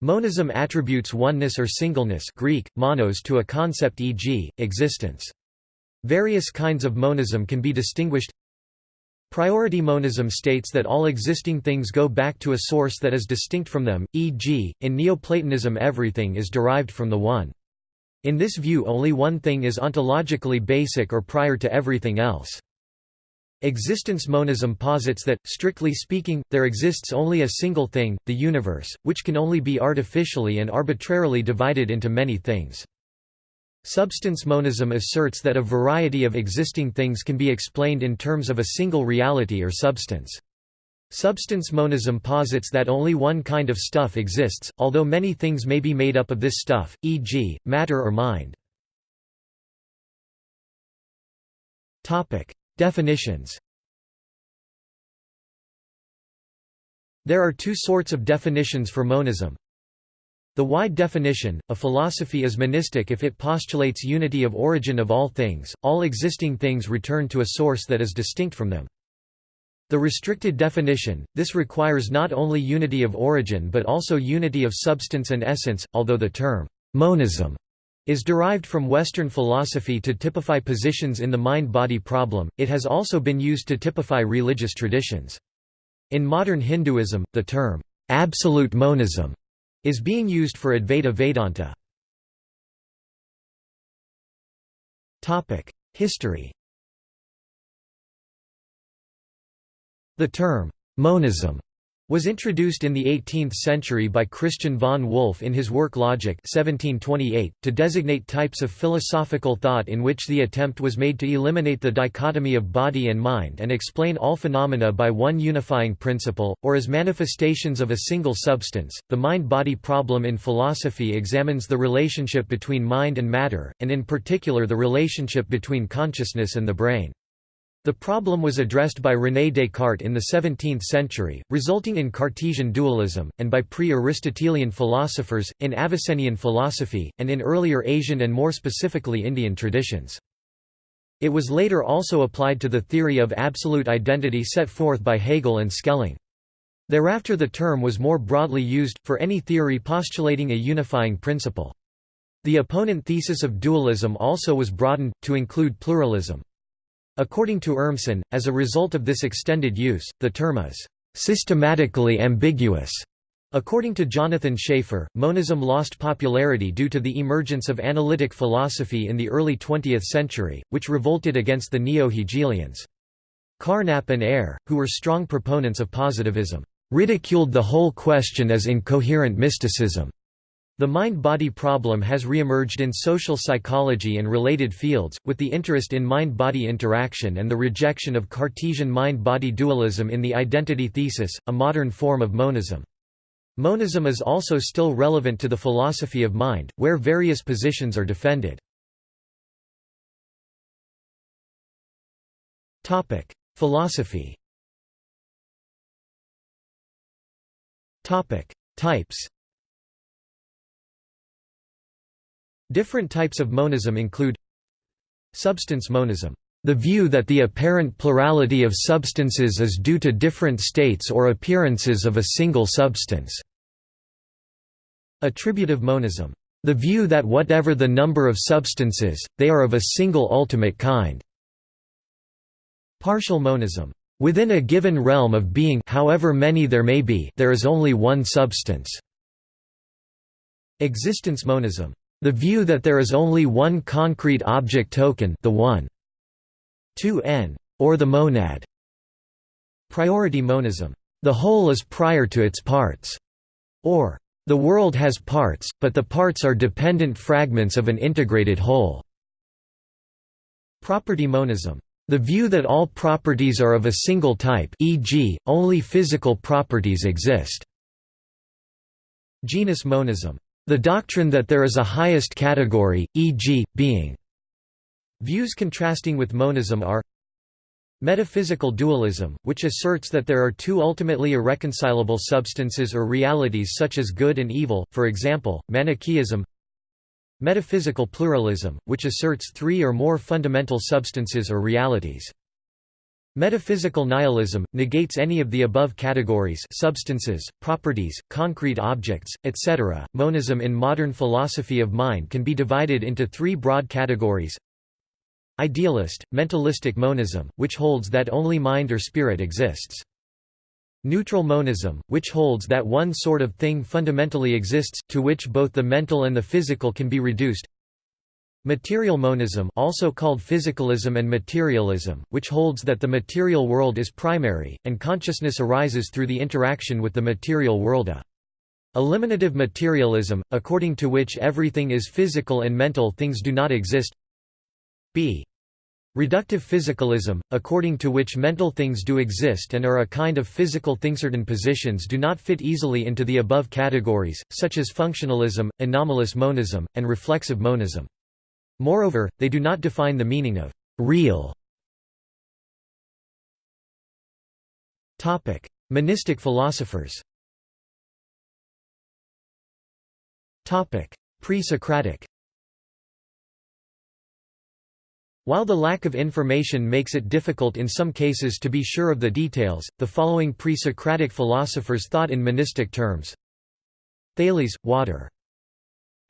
Monism attributes oneness or singleness Greek, monos to a concept e.g., existence. Various kinds of monism can be distinguished Priority monism states that all existing things go back to a source that is distinct from them, e.g., in Neoplatonism everything is derived from the One. In this view only one thing is ontologically basic or prior to everything else. Existence monism posits that, strictly speaking, there exists only a single thing, the universe, which can only be artificially and arbitrarily divided into many things. Substance monism asserts that a variety of existing things can be explained in terms of a single reality or substance. Substance monism posits that only one kind of stuff exists, although many things may be made up of this stuff, e.g., matter or mind. Definitions There are two sorts of definitions for monism. The wide definition, a philosophy is monistic if it postulates unity of origin of all things, all existing things return to a source that is distinct from them. The restricted definition, this requires not only unity of origin but also unity of substance and essence, although the term monism is derived from Western philosophy to typify positions in the mind-body problem, it has also been used to typify religious traditions. In modern Hinduism, the term, "'absolute monism' is being used for Advaita Vedanta. History The term, "'monism' was introduced in the 18th century by Christian von Wolff in his work Logic 1728, to designate types of philosophical thought in which the attempt was made to eliminate the dichotomy of body and mind and explain all phenomena by one unifying principle, or as manifestations of a single substance. The mind-body problem in philosophy examines the relationship between mind and matter, and in particular the relationship between consciousness and the brain. The problem was addressed by René Descartes in the 17th century, resulting in Cartesian dualism, and by pre-Aristotelian philosophers, in Avicennian philosophy, and in earlier Asian and more specifically Indian traditions. It was later also applied to the theory of absolute identity set forth by Hegel and Schelling. Thereafter the term was more broadly used, for any theory postulating a unifying principle. The opponent thesis of dualism also was broadened, to include pluralism. According to Urmson, as a result of this extended use, the term is systematically ambiguous. According to Jonathan Schaffer, monism lost popularity due to the emergence of analytic philosophy in the early 20th century, which revolted against the neo-Hegelians. Carnap and Ayer, who were strong proponents of positivism, ridiculed the whole question as incoherent mysticism. The mind-body problem has re-emerged in social psychology and related fields, with the interest in mind-body interaction and the rejection of Cartesian mind-body dualism in the identity thesis, a modern form of monism. Monism is also still relevant to the philosophy of mind, where various positions are defended. Philosophy Types Different types of monism include Substance monism, the view that the apparent plurality of substances is due to different states or appearances of a single substance. Attributive monism, the view that whatever the number of substances, they are of a single ultimate kind. Partial monism, within a given realm of being however many there may be there is only one substance. Existence monism, the view that there is only one concrete object token the one. 2n. Or the monad. Priority monism. The whole is prior to its parts. Or, the world has parts, but the parts are dependent fragments of an integrated whole. Property monism. The view that all properties are of a single type e.g., only physical properties exist. Genus monism. The doctrine that there is a highest category, e.g., being. Views contrasting with monism are Metaphysical dualism, which asserts that there are two ultimately irreconcilable substances or realities such as good and evil, for example, Manichaeism Metaphysical pluralism, which asserts three or more fundamental substances or realities. Metaphysical nihilism, negates any of the above categories substances, properties, concrete objects, etc. Monism in modern philosophy of mind can be divided into three broad categories Idealist, mentalistic monism, which holds that only mind or spirit exists. Neutral monism, which holds that one sort of thing fundamentally exists, to which both the mental and the physical can be reduced Material monism also called physicalism and materialism, which holds that the material world is primary, and consciousness arises through the interaction with the material world a. Eliminative materialism, according to which everything is physical and mental things do not exist b. Reductive physicalism, according to which mental things do exist and are a kind of physical thing. Certain positions do not fit easily into the above categories, such as functionalism, anomalous monism, and reflexive monism. Moreover, they do not define the meaning of «real». Topic: Monistic philosophers Topic: Pre-Socratic While the lack of information makes it difficult in some cases to be sure of the details, the following pre-Socratic philosophers thought in monistic terms. Thales, water.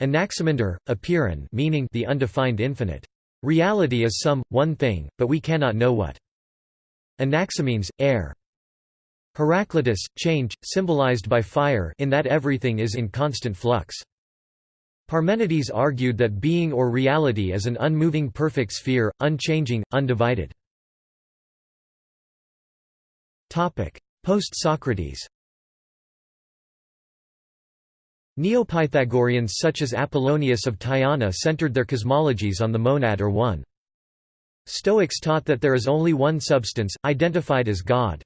Anaximander, apeiron meaning the undefined infinite. Reality is some, one thing, but we cannot know what. Anaximenes, air. Heraclitus, change, symbolized by fire in that everything is in constant flux. Parmenides argued that being or reality is an unmoving perfect sphere, unchanging, undivided. Post-Socrates Neopythagoreans such as Apollonius of Tyana centered their cosmologies on the monad or one. Stoics taught that there is only one substance, identified as God.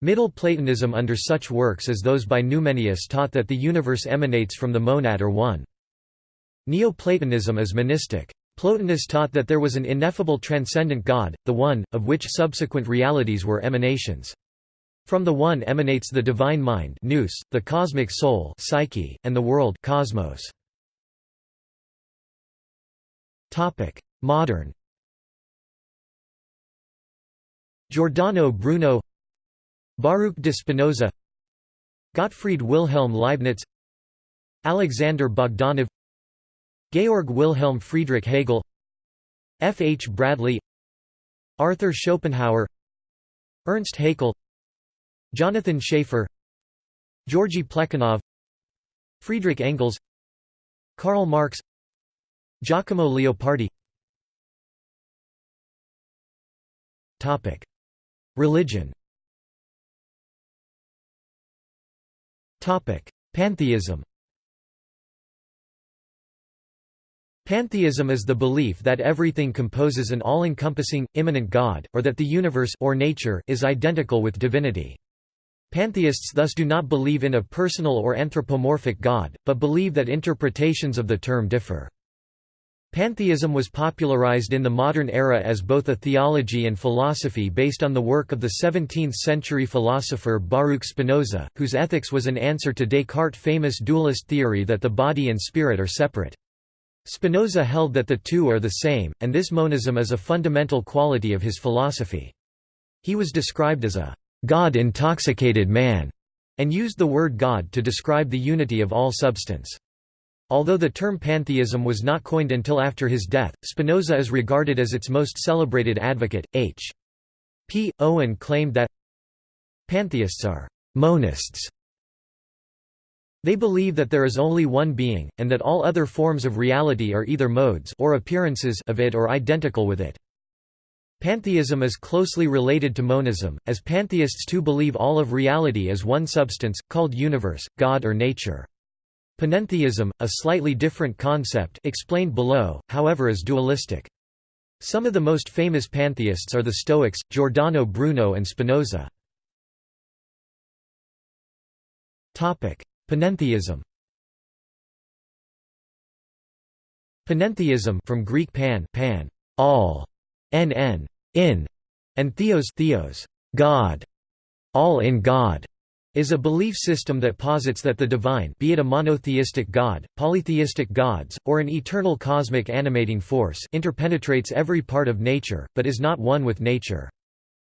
Middle Platonism under such works as those by Numenius taught that the universe emanates from the monad or one. Neoplatonism is monistic. Plotinus taught that there was an ineffable transcendent God, the One, of which subsequent realities were emanations. From the One emanates the divine mind nous, the cosmic soul psyche, and the world cosmos. Modern Giordano Bruno Baruch de Spinoza Gottfried Wilhelm Leibniz Alexander Bogdanov Georg Wilhelm Friedrich Hegel F. H. Bradley Arthur Schopenhauer Ernst Haeckel Jonathan Schaffer Georgy Plekhanov Friedrich Engels Karl Marx Giacomo Leopardi. Religion. Pantheism. Pantheism is the belief that everything composes an all-encompassing, immanent God, or that the universe or nature is identical with divinity. Pantheists thus do not believe in a personal or anthropomorphic God, but believe that interpretations of the term differ. Pantheism was popularized in the modern era as both a theology and philosophy based on the work of the 17th-century philosopher Baruch Spinoza, whose ethics was an answer to Descartes' famous dualist theory that the body and spirit are separate. Spinoza held that the two are the same, and this monism is a fundamental quality of his philosophy. He was described as a God-intoxicated man, and used the word God to describe the unity of all substance. Although the term pantheism was not coined until after his death, Spinoza is regarded as its most celebrated advocate. H. P. Owen claimed that pantheists are monists. They believe that there is only one being, and that all other forms of reality are either modes or appearances of it or identical with it. Pantheism is closely related to monism, as pantheists too believe all of reality as one substance, called universe, God or nature. Panentheism, a slightly different concept explained below, however is dualistic. Some of the most famous pantheists are the Stoics, Giordano Bruno and Spinoza. Panentheism Panentheism from Greek pan, pan all, nn, in, and theos, theos God, all in God, is a belief system that posits that the divine be it a monotheistic god, polytheistic gods, or an eternal cosmic animating force interpenetrates every part of nature, but is not one with nature.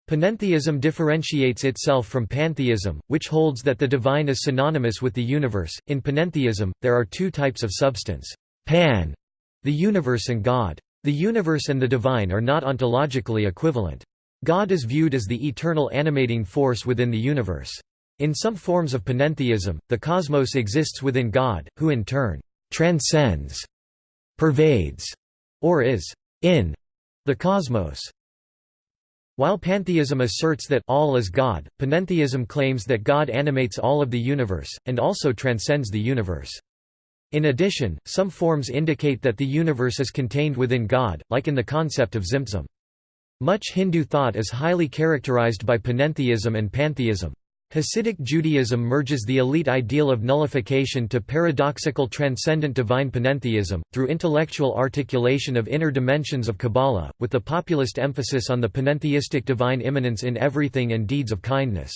Panentheism differentiates itself from pantheism, which holds that the divine is synonymous with the universe. In panentheism, there are two types of substance pan, the universe, and God. The universe and the divine are not ontologically equivalent. God is viewed as the eternal animating force within the universe. In some forms of panentheism, the cosmos exists within God, who in turn transcends, pervades, or is in the cosmos. While pantheism asserts that all is God, panentheism claims that God animates all of the universe, and also transcends the universe. In addition, some forms indicate that the universe is contained within God, like in the concept of Tzimtzum. Much Hindu thought is highly characterized by panentheism and pantheism. Hasidic Judaism merges the elite ideal of nullification to paradoxical transcendent divine panentheism, through intellectual articulation of inner dimensions of Kabbalah, with the populist emphasis on the panentheistic divine immanence in everything and deeds of kindness.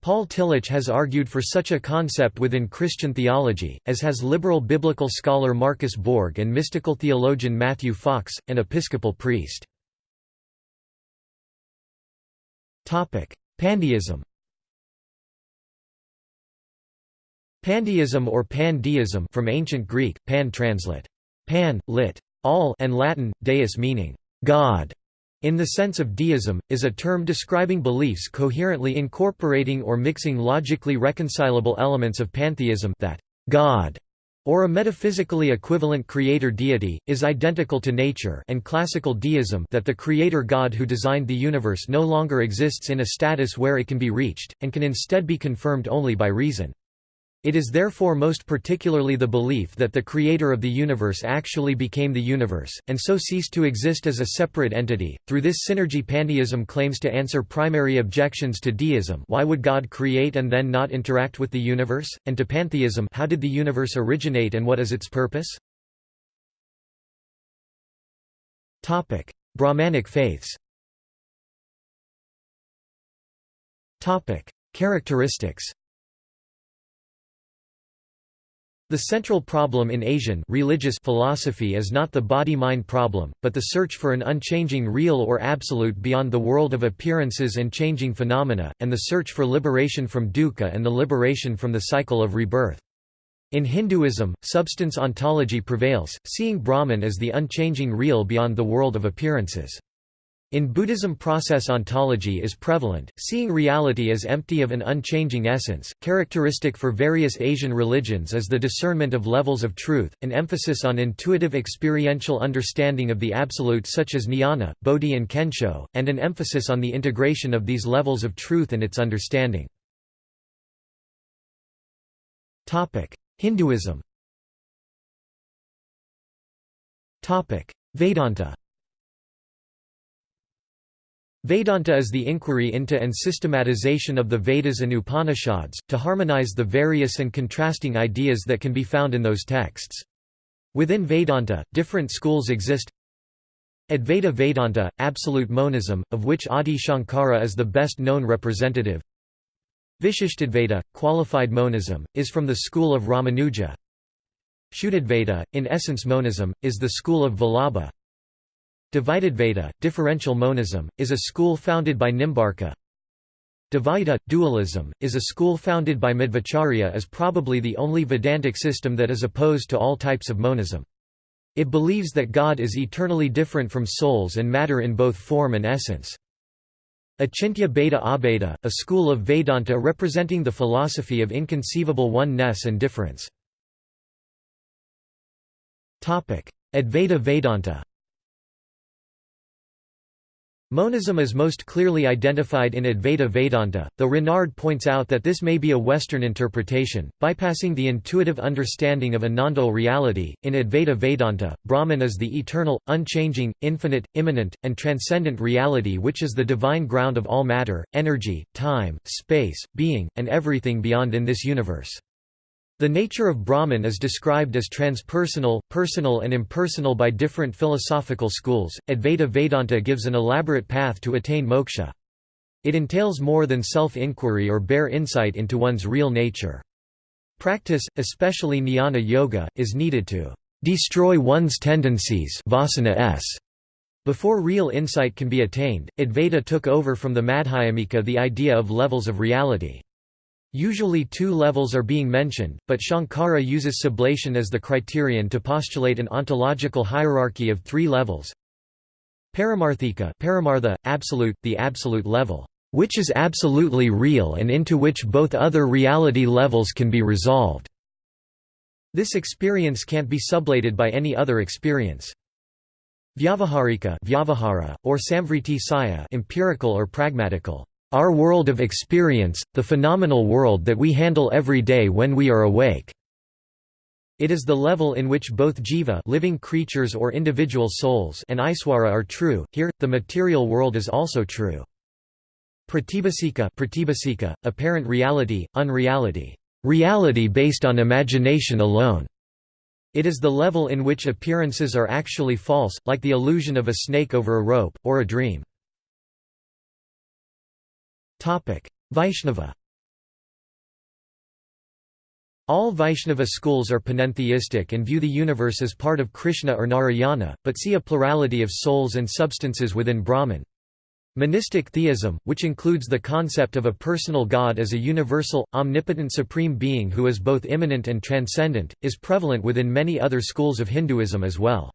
Paul Tillich has argued for such a concept within Christian theology, as has liberal biblical scholar Marcus Borg and mystical theologian Matthew Fox, an Episcopal priest. Pandeism Pandeism or pandeism from ancient Greek, pan translate. Pan, lit. all and Latin, deus meaning God, in the sense of deism, is a term describing beliefs coherently incorporating or mixing logically reconcilable elements of pantheism that God or a metaphysically equivalent creator deity, is identical to nature and classical deism that the creator God who designed the universe no longer exists in a status where it can be reached, and can instead be confirmed only by reason. It is therefore most particularly the belief that the creator of the universe actually became the universe, and so ceased to exist as a separate entity. Through this synergy pantheism claims to answer primary objections to deism why would God create and then not interact with the universe, and to pantheism how did the universe originate and what is its purpose? Brahmanic faiths Characteristics The central problem in Asian religious philosophy is not the body-mind problem, but the search for an unchanging real or absolute beyond the world of appearances and changing phenomena, and the search for liberation from dukkha and the liberation from the cycle of rebirth. In Hinduism, substance ontology prevails, seeing Brahman as the unchanging real beyond the world of appearances. In Buddhism process ontology is prevalent, seeing reality as empty of an unchanging essence. Characteristic for various Asian religions is the discernment of levels of truth, an emphasis on intuitive experiential understanding of the absolute such as jnana, bodhi and kensho, and an emphasis on the integration of these levels of truth and its understanding. Hinduism Vedanta Vedanta is the inquiry into and systematization of the Vedas and Upanishads, to harmonize the various and contrasting ideas that can be found in those texts. Within Vedanta, different schools exist. Advaita Vedanta, absolute monism, of which Adi Shankara is the best known representative. Vishishtadvaita, qualified monism, is from the school of Ramanuja. Shuddhadvaita, in essence monism, is the school of Vallabha Dvaitadvaita, differential monism, is a school founded by Nimbarka. Dvaita, dualism, is a school founded by Madhvacharya as probably the only Vedantic system that is opposed to all types of monism. It believes that God is eternally different from souls and matter in both form and essence. Achintya Bheda Abheda, a school of Vedanta representing the philosophy of inconceivable oneness and difference. Advaita Vedanta Monism is most clearly identified in Advaita Vedanta, though Renard points out that this may be a Western interpretation, bypassing the intuitive understanding of a non-dual reality. In Advaita Vedanta, Brahman is the eternal, unchanging, infinite, immanent, and transcendent reality which is the divine ground of all matter, energy, time, space, being, and everything beyond in this universe. The nature of Brahman is described as transpersonal, personal and impersonal by different philosophical schools. Advaita Vedanta gives an elaborate path to attain moksha. It entails more than self-inquiry or bare insight into one's real nature. Practice, especially jnana yoga, is needed to destroy one's tendencies vasana s. Before real insight can be attained, Advaita took over from the Madhyamika the idea of levels of reality. Usually two levels are being mentioned, but Shankara uses sublation as the criterion to postulate an ontological hierarchy of three levels. Paramarthika paramartha, absolute, the absolute level, which is absolutely real and into which both other reality levels can be resolved. This experience can't be sublated by any other experience. Vyavaharika vyavahara, or samvriti satya empirical or pragmatical. Our world of experience, the phenomenal world that we handle every day when we are awake. It is the level in which both jiva living creatures or individual souls and Iswara are true. Here, the material world is also true. Pratibhasika, pratibhasika apparent reality, unreality. Reality based on imagination alone. It is the level in which appearances are actually false, like the illusion of a snake over a rope, or a dream. Vaishnava All Vaishnava schools are panentheistic and view the universe as part of Krishna or Narayana, but see a plurality of souls and substances within Brahman. Monistic theism, which includes the concept of a personal God as a universal, omnipotent supreme being who is both immanent and transcendent, is prevalent within many other schools of Hinduism as well.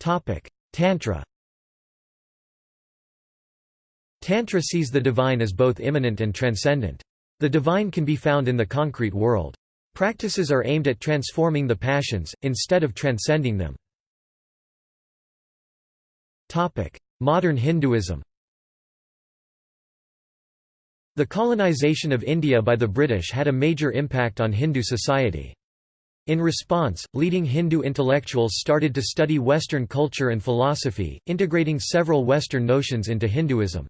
Tantra Tantra sees the divine as both immanent and transcendent. The divine can be found in the concrete world. Practices are aimed at transforming the passions, instead of transcending them. Modern Hinduism The colonization of India by the British had a major impact on Hindu society. In response, leading Hindu intellectuals started to study Western culture and philosophy, integrating several Western notions into Hinduism.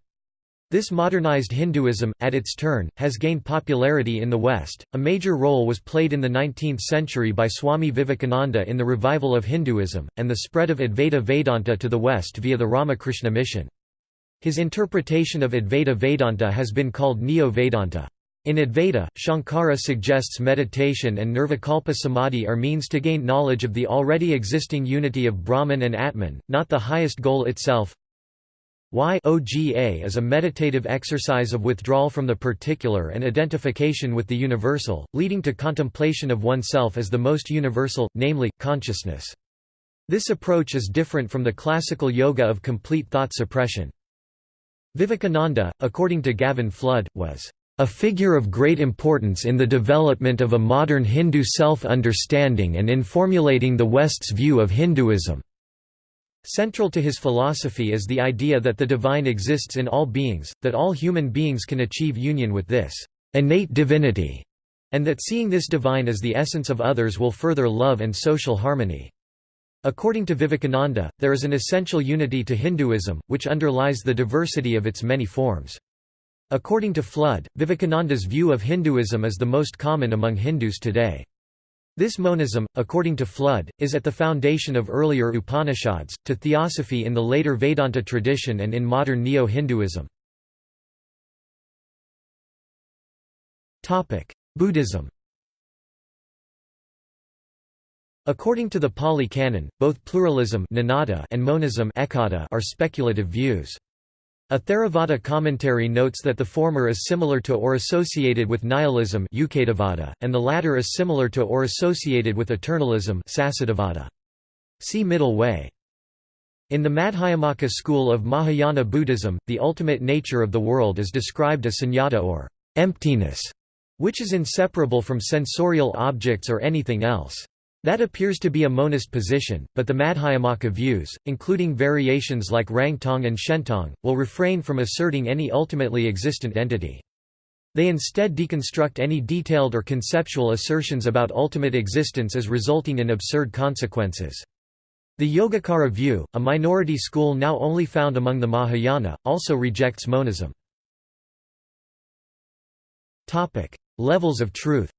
This modernized Hinduism, at its turn, has gained popularity in the West. A major role was played in the 19th century by Swami Vivekananda in the revival of Hinduism, and the spread of Advaita Vedanta to the West via the Ramakrishna mission. His interpretation of Advaita Vedanta has been called Neo-Vedanta. In Advaita, Shankara suggests meditation and Nirvikalpa Samadhi are means to gain knowledge of the already existing unity of Brahman and Atman, not the highest goal itself. Yoga is a meditative exercise of withdrawal from the particular and identification with the universal, leading to contemplation of oneself as the most universal, namely, consciousness. This approach is different from the classical yoga of complete thought suppression. Vivekananda, according to Gavin Flood, was a figure of great importance in the development of a modern Hindu self-understanding and in formulating the West's view of Hinduism. Central to his philosophy is the idea that the divine exists in all beings, that all human beings can achieve union with this innate divinity, and that seeing this divine as the essence of others will further love and social harmony. According to Vivekananda, there is an essential unity to Hinduism, which underlies the diversity of its many forms. According to Flood, Vivekananda's view of Hinduism is the most common among Hindus today. This monism, according to Flood, is at the foundation of earlier Upanishads, to theosophy in the later Vedanta tradition and in modern Neo-Hinduism. Buddhism According to the Pali Canon, both pluralism and monism are speculative views. A Theravada commentary notes that the former is similar to or associated with nihilism and the latter is similar to or associated with eternalism See Middle Way. In the Madhyamaka school of Mahayana Buddhism, the ultimate nature of the world is described as sunyata or emptiness, which is inseparable from sensorial objects or anything else. That appears to be a monist position, but the Madhyamaka views, including variations like Rangtong and Shentong, will refrain from asserting any ultimately existent entity. They instead deconstruct any detailed or conceptual assertions about ultimate existence as resulting in absurd consequences. The Yogacara view, a minority school now only found among the Mahayana, also rejects monism. Levels of truth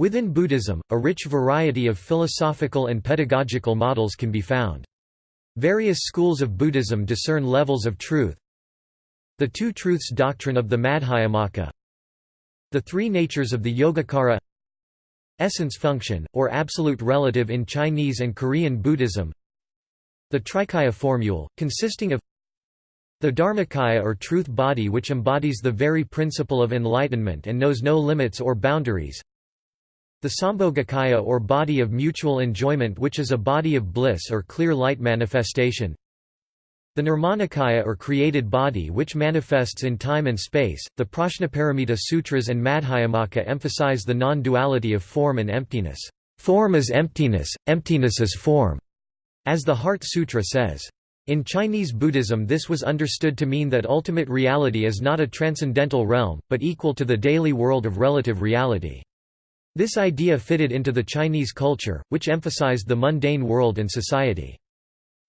Within Buddhism, a rich variety of philosophical and pedagogical models can be found. Various schools of Buddhism discern levels of truth. The Two Truths doctrine of the Madhyamaka The Three Natures of the Yogacara Essence function, or absolute relative in Chinese and Korean Buddhism The Trikaya formule, consisting of the Dharmakaya or truth body which embodies the very principle of enlightenment and knows no limits or boundaries the Sambhogakaya or body of mutual enjoyment which is a body of bliss or clear light manifestation the Nirmanakaya or created body which manifests in time and space, the Prajnaparamita Sutras and Madhyamaka emphasize the non-duality of form and emptiness. Form is emptiness, emptiness is form, as the Heart Sutra says. In Chinese Buddhism this was understood to mean that ultimate reality is not a transcendental realm, but equal to the daily world of relative reality. This idea fitted into the Chinese culture, which emphasized the mundane world and society.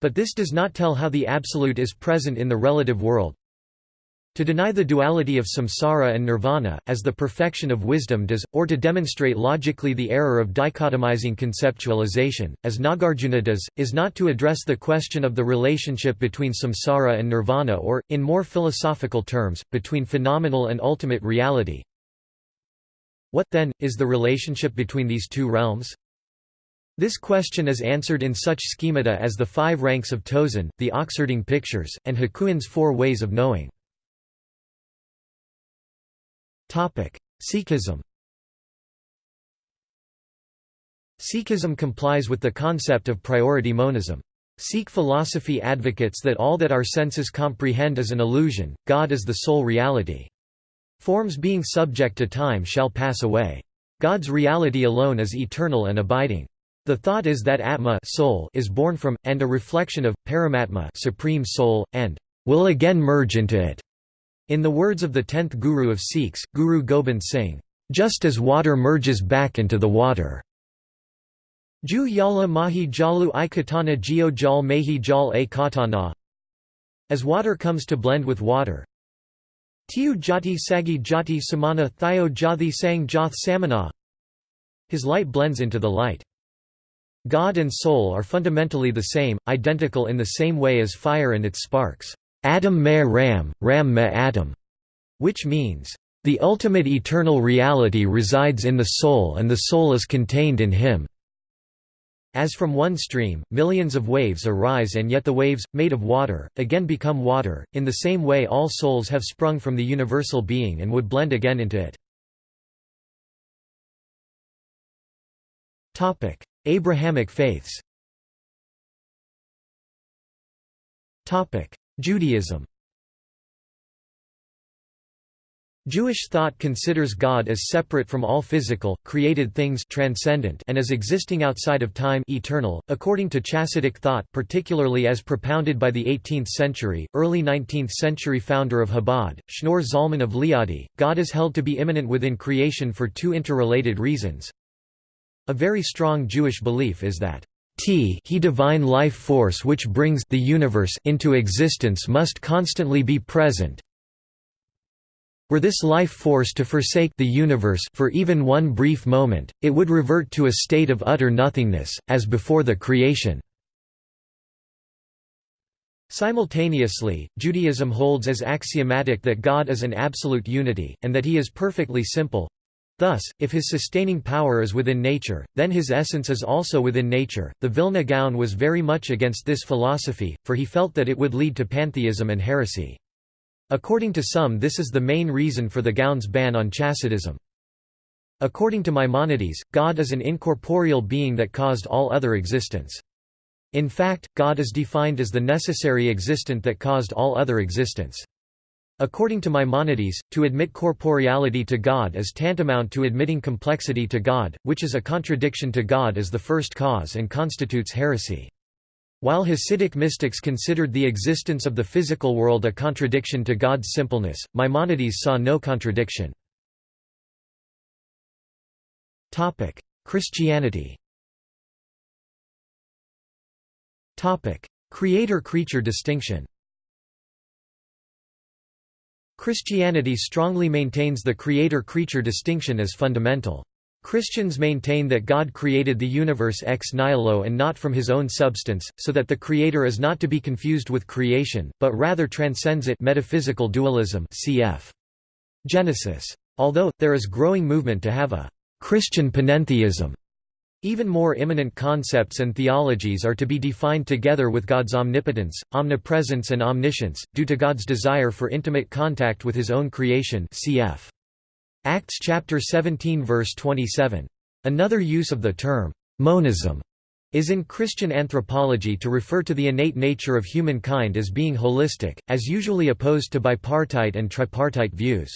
But this does not tell how the Absolute is present in the relative world. To deny the duality of samsara and nirvana, as the perfection of wisdom does, or to demonstrate logically the error of dichotomizing conceptualization, as Nagarjuna does, is not to address the question of the relationship between samsara and nirvana or, in more philosophical terms, between phenomenal and ultimate reality, what, then, is the relationship between these two realms? This question is answered in such schemata as the five ranks of Tozan, the Oxherding pictures, and Hakuin's four ways of knowing. Sikhism Sikhism complies with the concept of priority monism. Sikh philosophy advocates that all that our senses comprehend is an illusion, God is the sole reality. Forms being subject to time shall pass away. God's reality alone is eternal and abiding. The thought is that Atma soul is born from, and a reflection of, Paramatma supreme soul, and will again merge into it. In the words of the tenth Guru of Sikhs, Guru Gobind Singh, just as water merges back into the water. Ju yala mahi jalu i katana geo jal mehi jal a katana As water comes to blend with water, Tiu jati sagi jati samana thio jathi sang joth samana His light blends into the light. God and soul are fundamentally the same, identical in the same way as fire and its sparks. Adam me ram, ram me Adam, which means, the ultimate eternal reality resides in the soul and the soul is contained in him. As from one stream, millions of waves arise and yet the waves, made of water, again become water, in the same way all souls have sprung from the universal being and would blend again into it. Abrahamic faiths. Judaism Jewish thought considers God as separate from all physical, created things transcendent and as existing outside of time eternal. .According to Chassidic thought particularly as propounded by the 18th century, early 19th century founder of Chabad, Shneur Zalman of Liadi, God is held to be immanent within creation for two interrelated reasons. A very strong Jewish belief is that T he divine life force which brings the universe into existence must constantly be present, were this life force to forsake the universe for even one brief moment, it would revert to a state of utter nothingness, as before the creation. Simultaneously, Judaism holds as axiomatic that God is an absolute unity, and that he is perfectly simple. Thus, if his sustaining power is within nature, then his essence is also within nature. The Vilna Gaon was very much against this philosophy, for he felt that it would lead to pantheism and heresy. According to some this is the main reason for the Gaon's ban on Chassidism. According to Maimonides, God is an incorporeal being that caused all other existence. In fact, God is defined as the necessary existent that caused all other existence. According to Maimonides, to admit corporeality to God is tantamount to admitting complexity to God, which is a contradiction to God as the first cause and constitutes heresy. While Hasidic mystics considered the existence of the physical world a contradiction to God's simpleness, Maimonides saw no contradiction. Christianity Creator-creature distinction Christianity strongly maintains the creator-creature distinction as fundamental. Christians maintain that God created the universe ex nihilo and not from his own substance, so that the creator is not to be confused with creation, but rather transcends it metaphysical dualism cf. Genesis. Although, there is growing movement to have a «Christian panentheism». Even more immanent concepts and theologies are to be defined together with God's omnipotence, omnipresence and omniscience, due to God's desire for intimate contact with his own creation cf. Acts chapter 17 verse 27. Another use of the term, monism, is in Christian anthropology to refer to the innate nature of humankind as being holistic, as usually opposed to bipartite and tripartite views.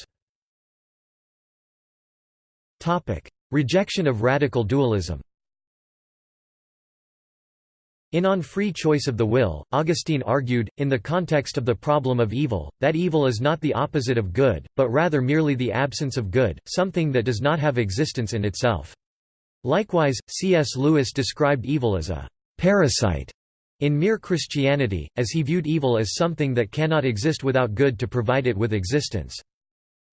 Rejection of radical dualism in On Free Choice of the Will, Augustine argued, in the context of the problem of evil, that evil is not the opposite of good, but rather merely the absence of good, something that does not have existence in itself. Likewise, C.S. Lewis described evil as a «parasite» in mere Christianity, as he viewed evil as something that cannot exist without good to provide it with existence.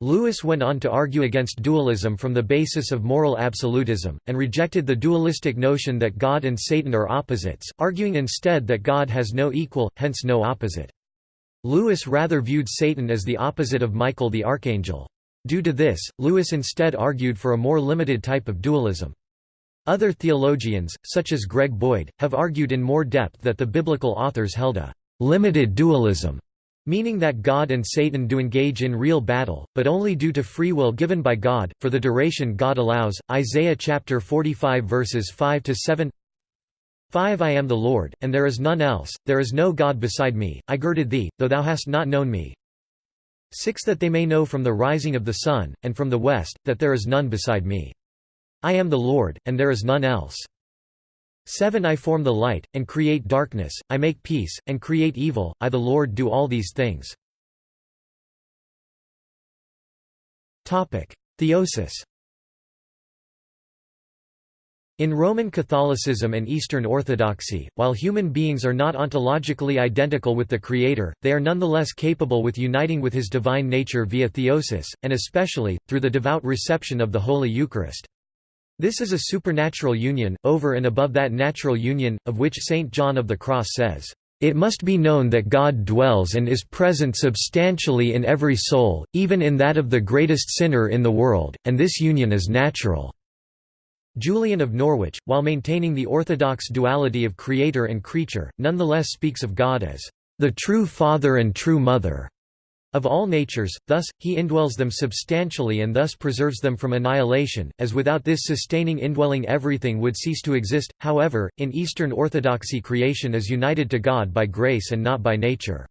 Lewis went on to argue against dualism from the basis of moral absolutism, and rejected the dualistic notion that God and Satan are opposites, arguing instead that God has no equal, hence no opposite. Lewis rather viewed Satan as the opposite of Michael the archangel. Due to this, Lewis instead argued for a more limited type of dualism. Other theologians, such as Greg Boyd, have argued in more depth that the biblical authors held a limited dualism meaning that God and Satan do engage in real battle, but only due to free will given by God, for the duration God allows. Isaiah chapter 45 verses 5 to 7. 5 I am the Lord, and there is none else, there is no God beside me, I girded thee, though thou hast not known me. 6 That they may know from the rising of the sun, and from the west, that there is none beside me. I am the Lord, and there is none else. 7 I form the light, and create darkness, I make peace, and create evil, I the Lord do all these things. Theosis In Roman Catholicism and Eastern Orthodoxy, while human beings are not ontologically identical with the Creator, they are nonetheless capable with uniting with His divine nature via theosis, and especially, through the devout reception of the Holy Eucharist. This is a supernatural union, over and above that natural union, of which St. John of the Cross says, "...it must be known that God dwells and is present substantially in every soul, even in that of the greatest sinner in the world, and this union is natural." Julian of Norwich, while maintaining the orthodox duality of creator and creature, nonetheless speaks of God as, "...the true Father and true Mother." Of all natures, thus, he indwells them substantially and thus preserves them from annihilation, as without this sustaining indwelling everything would cease to exist. However, in Eastern Orthodoxy creation is united to God by grace and not by nature.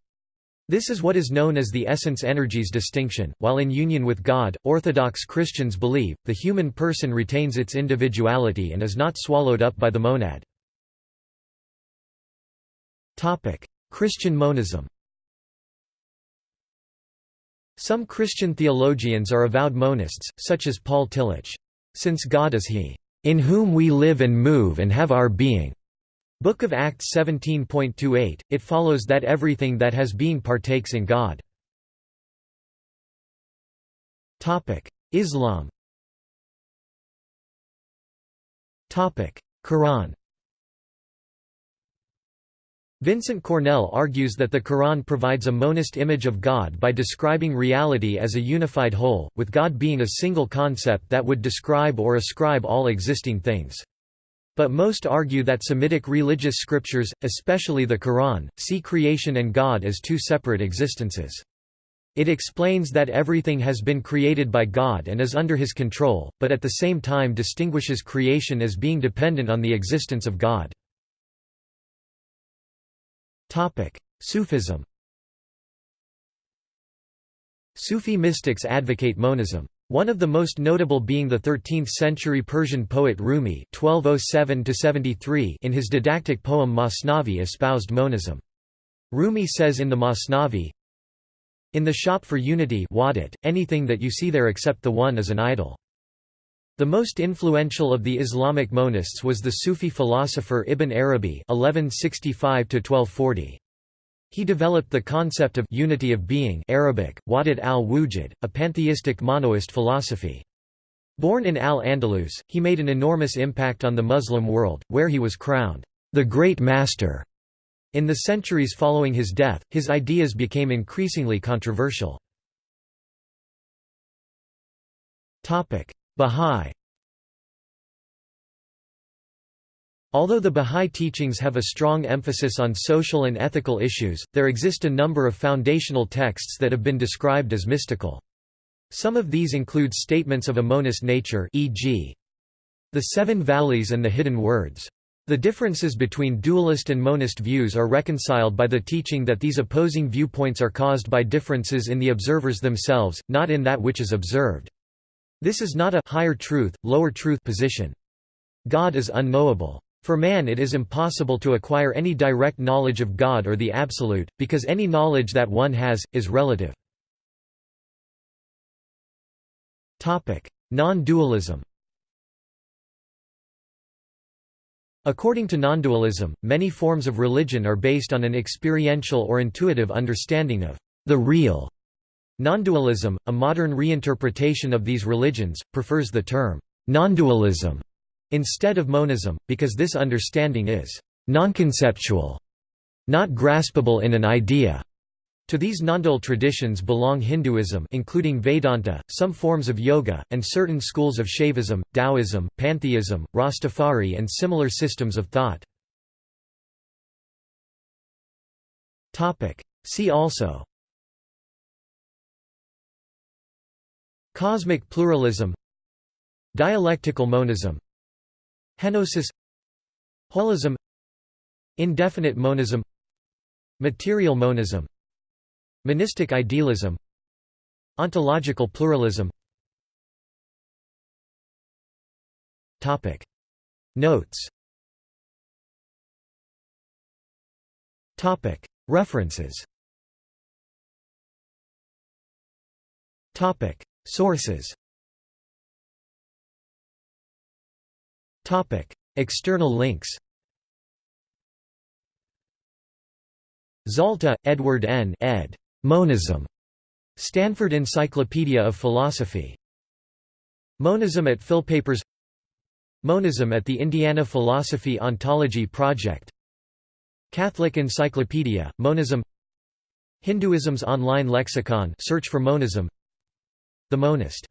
This is what is known as the essence-energies distinction. While in union with God, Orthodox Christians believe, the human person retains its individuality and is not swallowed up by the monad. Christian monism some Christian theologians are avowed monists, such as Paul Tillich. Since God is He, "...in whom we live and move and have our being." Book of Acts 17.28, it follows that everything that has being partakes in God. Islam Quran Vincent Cornell argues that the Quran provides a monist image of God by describing reality as a unified whole, with God being a single concept that would describe or ascribe all existing things. But most argue that Semitic religious scriptures, especially the Quran, see creation and God as two separate existences. It explains that everything has been created by God and is under his control, but at the same time distinguishes creation as being dependent on the existence of God. Sufism Sufi mystics advocate monism. One of the most notable being the 13th-century Persian poet Rumi (1207–73) in his didactic poem Masnavi espoused monism. Rumi says in the Masnavi, In the shop for unity anything that you see there except the one is an idol. The most influential of the Islamic monists was the Sufi philosopher Ibn Arabi (1165–1240). He developed the concept of unity of being Arabic, Wahdat al-Wujud, a pantheistic monoist philosophy. Born in Al-Andalus, he made an enormous impact on the Muslim world, where he was crowned, "...the Great Master." In the centuries following his death, his ideas became increasingly controversial. Bahá'í Although the Bahá'í teachings have a strong emphasis on social and ethical issues, there exist a number of foundational texts that have been described as mystical. Some of these include statements of a monist nature e.g. the Seven Valleys and the Hidden Words. The differences between dualist and monist views are reconciled by the teaching that these opposing viewpoints are caused by differences in the observers themselves, not in that which is observed. This is not a higher truth, lower truth position. God is unknowable. For man it is impossible to acquire any direct knowledge of God or the Absolute, because any knowledge that one has, is relative. Non-dualism According to non-dualism, many forms of religion are based on an experiential or intuitive understanding of the real Non-dualism, a modern reinterpretation of these religions, prefers the term non-dualism instead of monism, because this understanding is non-conceptual, not graspable in an idea. To these non-dual traditions belong Hinduism including Vedanta, some forms of yoga, and certain schools of Shaivism, Taoism, Pantheism, Rastafari and similar systems of thought. See also Cosmic pluralism Dialectical monism Henosis Holism Indefinite monism Material monism Monistic idealism Ontological pluralism. Topic. Notes. Topic. References. Topic Sources External links Zalta, Edward N. ed. Monism. Stanford Encyclopedia of Philosophy. Monism at Philpapers Monism at the Indiana Philosophy Ontology Project Catholic Encyclopedia, Monism Hinduism's online lexicon search for monism the Monist